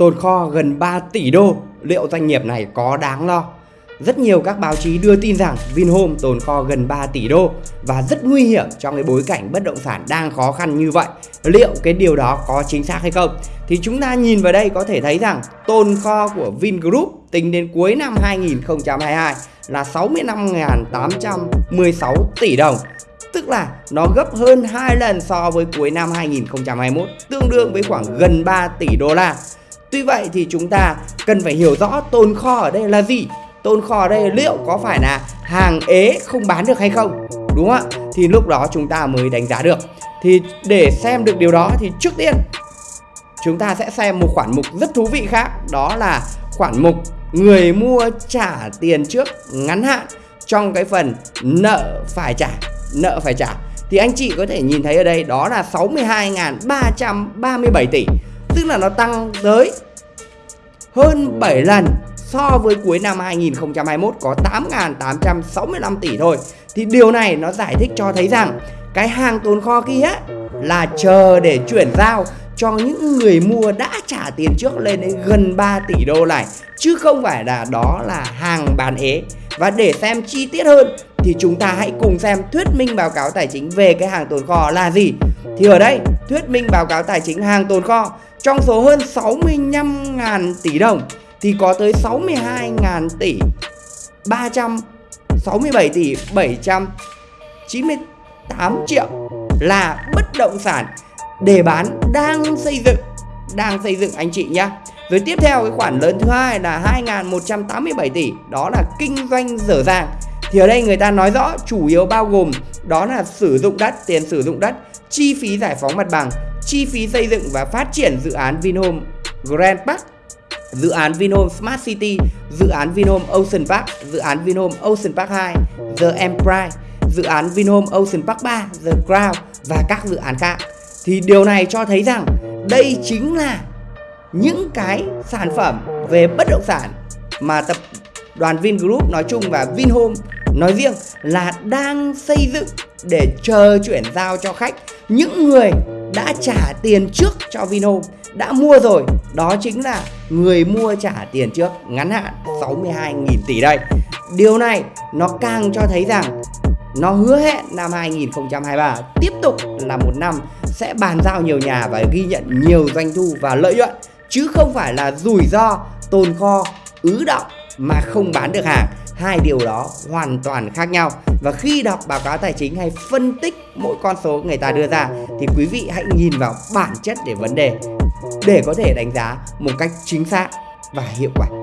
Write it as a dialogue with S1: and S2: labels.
S1: Tồn kho gần 3 tỷ đô, liệu doanh nghiệp này có đáng lo? Rất nhiều các báo chí đưa tin rằng Vinhome tồn kho gần 3 tỷ đô và rất nguy hiểm trong cái bối cảnh bất động sản đang khó khăn như vậy. Liệu cái điều đó có chính xác hay không? Thì chúng ta nhìn vào đây có thể thấy rằng tồn kho của Vingroup tính đến cuối năm 2022 là 65.816 tỷ đồng Tức là nó gấp hơn 2 lần so với cuối năm 2021 Tương đương với khoảng gần 3 tỷ đô la Tuy vậy thì chúng ta cần phải hiểu rõ tồn kho ở đây là gì. Tồn kho ở đây liệu có phải là hàng ế không bán được hay không? Đúng không ạ? Thì lúc đó chúng ta mới đánh giá được. Thì để xem được điều đó thì trước tiên Chúng ta sẽ xem một khoản mục rất thú vị khác. Đó là khoản mục người mua trả tiền trước ngắn hạn Trong cái phần nợ phải trả, Nợ phải trả. Thì anh chị có thể nhìn thấy ở đây đó là 62.337 tỷ. Tức là nó tăng tới hơn 7 lần so với cuối năm 2021 có 8.865 tỷ thôi. Thì điều này nó giải thích cho thấy rằng cái hàng tồn kho kia là chờ để chuyển giao cho những người mua đã trả tiền trước lên đến gần 3 tỷ đô này Chứ không phải là đó là hàng bán ế. Và để xem chi tiết hơn thì chúng ta hãy cùng xem thuyết minh báo cáo tài chính về cái hàng tồn kho là gì. Thì ở đây, thuyết minh báo cáo tài chính hàng tồn kho trong số hơn 65.000 tỷ đồng thì có tới 62.000 tỷ 367 tỷ 798 triệu là bất động sản để bán đang xây dựng, đang xây dựng anh chị nhá. Rồi tiếp theo cái khoản lớn thứ hai là 2.187 tỷ, đó là kinh doanh dở dàng. Thì ở đây người ta nói rõ chủ yếu bao gồm đó là sử dụng đất, tiền sử dụng đất, chi phí giải phóng mặt bằng chi phí xây dựng và phát triển dự án Vinhome Grand Park dự án Vinhome Smart City, dự án Vinhome Ocean Park, dự án Vinhome Ocean Park 2, The Empire, dự án Vinhome Ocean Park 3, The Crown và các dự án khác. Thì điều này cho thấy rằng đây chính là những cái sản phẩm về bất động sản mà tập đoàn Vingroup nói chung và Vinhome nói riêng là đang xây dựng để chờ chuyển giao cho khách những người đã trả tiền trước cho Vinhome đã mua rồi. Đó chính là người mua trả tiền trước, ngắn hạn 62.000 tỷ đây. Điều này nó càng cho thấy rằng nó hứa hẹn năm 2023 tiếp tục là một năm sẽ bàn giao nhiều nhà và ghi nhận nhiều doanh thu và lợi nhuận, chứ không phải là rủi ro tồn kho, ứ động mà không bán được hàng hai điều đó hoàn toàn khác nhau. Và khi đọc báo cáo tài chính hay phân tích mỗi con số người ta đưa ra, thì quý vị hãy nhìn vào bản chất để vấn đề, để có thể đánh giá một cách chính xác và hiệu quả.